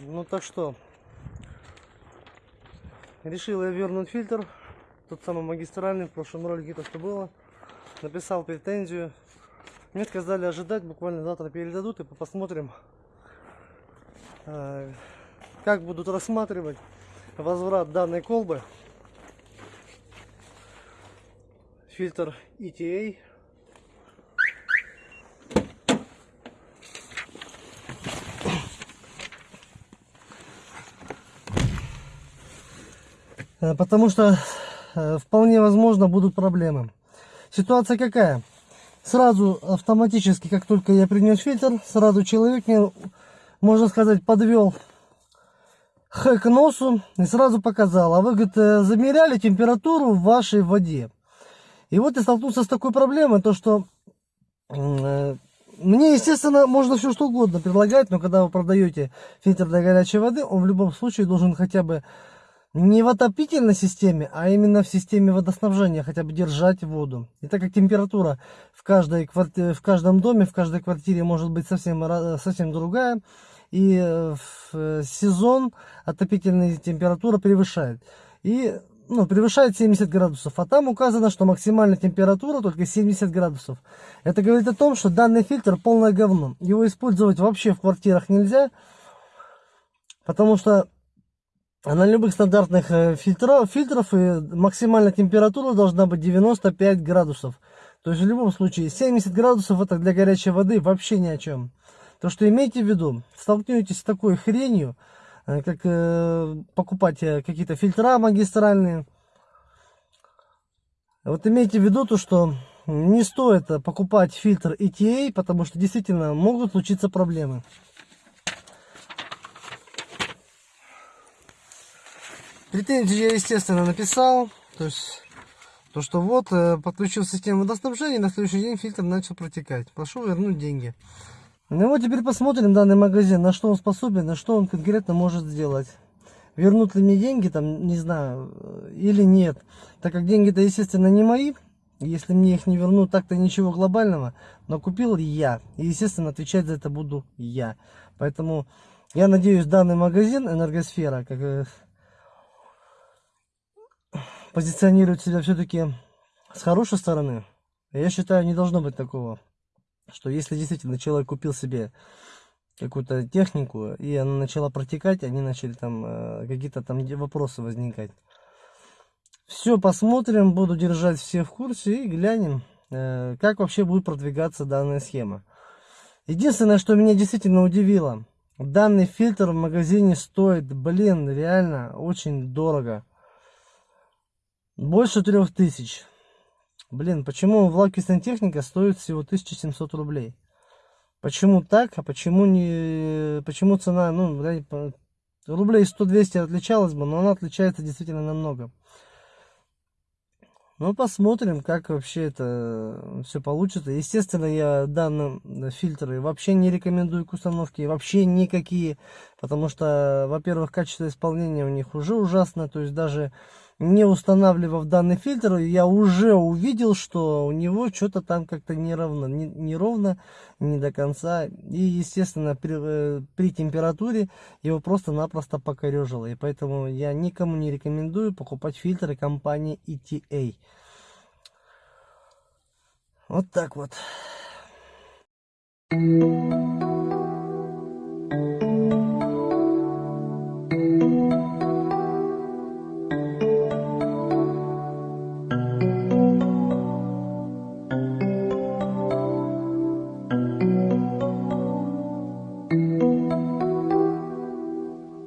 Ну так что, решил я вернуть фильтр, тот самый магистральный, в прошлом ролике то, что было. Написал претензию. Мне сказали ожидать, буквально завтра передадут и посмотрим, э, как будут рассматривать возврат данной колбы. Фильтр ETA Потому что э, вполне возможно будут проблемы. Ситуация какая? Сразу автоматически, как только я принес фильтр, сразу человек мне, можно сказать, подвел х к носу и сразу показал. А вы, говорит, э, замеряли температуру в вашей воде. И вот я столкнулся с такой проблемой, то что э, мне, естественно, можно все что угодно предлагать, но когда вы продаете фильтр для горячей воды, он в любом случае должен хотя бы не в отопительной системе, а именно в системе водоснабжения хотя бы держать воду. И так как температура в, каждой кварти... в каждом доме, в каждой квартире может быть совсем, совсем другая, и э, в э, сезон отопительная температура превышает. И ну, превышает 70 градусов, а там указано, что максимальная температура только 70 градусов. Это говорит о том, что данный фильтр полное говно. Его использовать вообще в квартирах нельзя, потому что на любых стандартных э, фильтров, фильтров и максимальная температура должна быть 95 градусов. То есть в любом случае 70 градусов это для горячей воды вообще ни о чем. То что имейте в виду, столкнетесь с такой хренью, э, как э, покупать э, какие-то фильтра магистральные. Вот имейте в виду то, что не стоит покупать фильтр ETA, потому что действительно могут случиться проблемы. Претензии я, естественно, написал. То есть, то что вот, э, подключил систему водоснабжения, на следующий день фильтр начал протекать. Прошу вернуть деньги. Ну вот теперь посмотрим данный магазин, на что он способен, на что он конкретно может сделать. Вернут ли мне деньги, там, не знаю, э, или нет. Так как деньги-то, естественно, не мои. Если мне их не вернут, так-то ничего глобального. Но купил я. И, естественно, отвечать за это буду я. Поэтому я надеюсь, данный магазин Энергосфера, как э, позиционирует себя все-таки с хорошей стороны, я считаю, не должно быть такого, что если действительно человек купил себе какую-то технику, и она начала протекать, они начали там э, какие-то там вопросы возникать. Все посмотрим, буду держать все в курсе и глянем, э, как вообще будет продвигаться данная схема. Единственное, что меня действительно удивило, данный фильтр в магазине стоит, блин, реально очень дорого. Больше трех тысяч. Блин, почему влаки сантехника стоит всего 1700 рублей? Почему так, а почему не... Почему цена, ну, рублей 100-200 отличалась бы, но она отличается действительно намного. Ну, посмотрим, как вообще это все получится. Естественно, я данные фильтры вообще не рекомендую к установке, вообще никакие, потому что, во-первых, качество исполнения у них уже ужасно, то есть даже не устанавливав данный фильтр, я уже увидел, что у него что-то там как-то неровно, не, неровно, не до конца. И, естественно, при, э, при температуре его просто-напросто покорежило. И поэтому я никому не рекомендую покупать фильтры компании ETA. Вот так вот. Thank you.